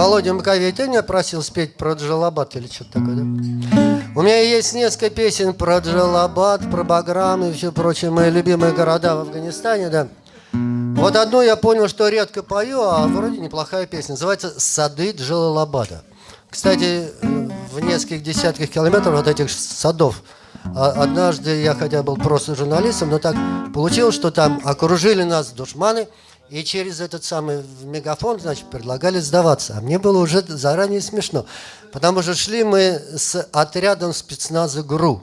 Володя меня просил спеть про Джалабад или что-то такое, да? У меня есть несколько песен про Джалабад, про Баграм и все прочие мои любимые города в Афганистане, да. Вот одну я понял, что редко пою, а вроде неплохая песня. Называется «Сады Джалалабада». Кстати, в нескольких десятках километров от этих садов а однажды я хотя был просто журналистом, но так получилось, что там окружили нас душманы, и через этот самый мегафон, значит, предлагали сдаваться. А мне было уже заранее смешно, потому что шли мы с отрядом спецназа ГРУ.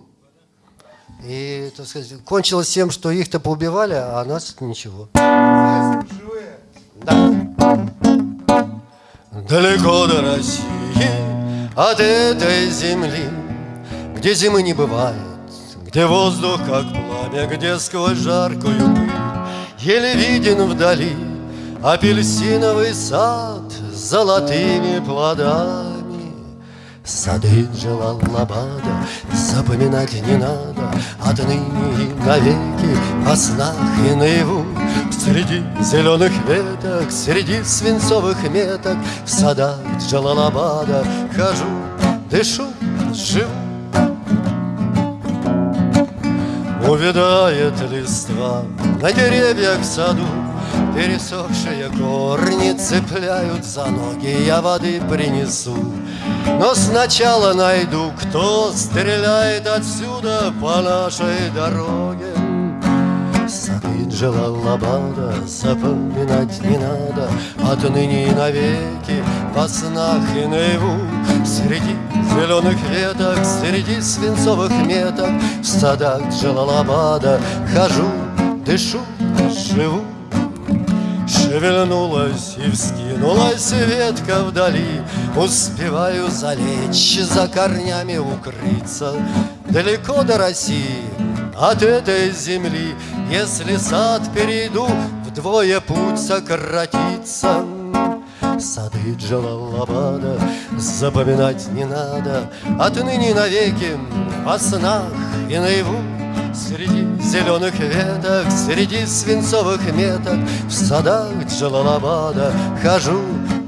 И, так сказать, кончилось тем, что их-то поубивали, а нас ничего. Да. Далеко до России, от этой земли, где зимы не бывает, где воздух как пламя, где сквозь жаркую пыль Еле виден вдали апельсиновый сад с золотыми плодами. Сады Джалалабада запоминать не надо Отныне и навеки во снах и наяву Среди зеленых веток, среди свинцовых меток В садах Джалалабада хожу, дышу, живу Увядает листва. На деревьях в саду Пересохшие корни цепляют за ноги. Я воды принесу Но сначала найду, кто стреляет отсюда По нашей дороге Сады Джалалабада запоминать не надо. Отныне и навеки во снах и наяву Среди зеленых веток, среди свинцовых меток В садах Джалалабада хожу, дышу, живу. Шевельнулась и вскинулась ветка вдали Успеваю залечь, за корнями укрыться. Далеко до России, от этой земли. Если сад перейду, вдвое путь сократится. Сады Джалалабада запоминать не надо. Отныне навеки во снах и наяву. Среди зеленых веток, среди свинцовых меток В садах Джалалабада хожу,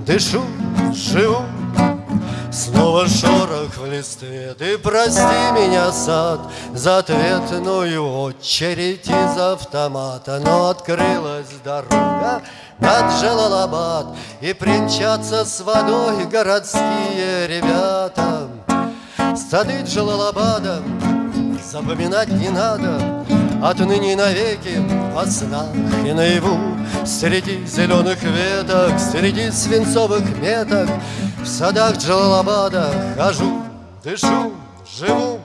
дышу, живу Снова шорох в листве, ты прости меня, сад, За ответную очередь из автомата, Но открылась дорога над Джалалабад И примчатся с водой городские ребята. Сады Джалалабада запоминать не надо Отныне навеки во снах и наяву. Среди зеленых веток, среди свинцовых меток В садах Джалалабада хожу, дышу, живу